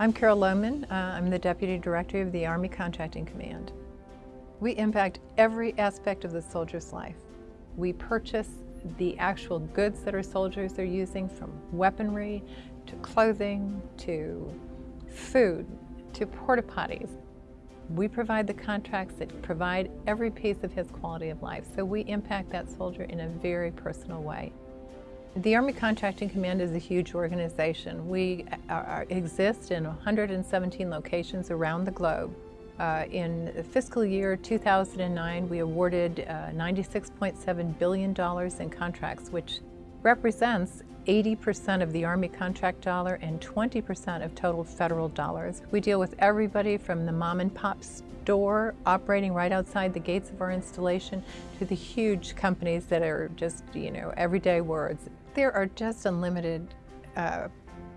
I'm Carol Lowman. Uh, I'm the Deputy Director of the Army Contracting Command. We impact every aspect of the soldier's life. We purchase the actual goods that our soldiers are using from weaponry to clothing to food to porta potties. We provide the contracts that provide every piece of his quality of life, so we impact that soldier in a very personal way. The Army Contracting Command is a huge organization. We are, exist in 117 locations around the globe. Uh, in fiscal year 2009, we awarded uh, $96.7 billion in contracts, which represents 80% of the Army contract dollar and 20% of total federal dollars. We deal with everybody from the mom and pop store operating right outside the gates of our installation to the huge companies that are just, you know, everyday words. There are just unlimited uh,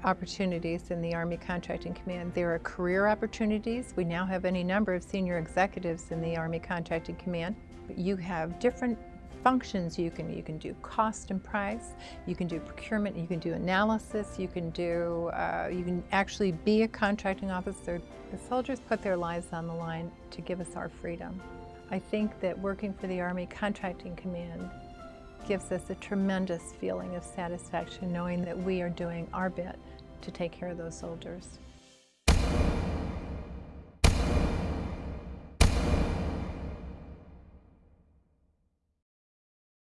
opportunities in the Army Contracting Command. There are career opportunities. We now have any number of senior executives in the Army Contracting Command. You have different functions. You can you can do cost and price. You can do procurement. You can do analysis. You can do uh, you can actually be a contracting officer. The soldiers put their lives on the line to give us our freedom. I think that working for the Army Contracting Command gives us a tremendous feeling of satisfaction knowing that we are doing our bit to take care of those soldiers.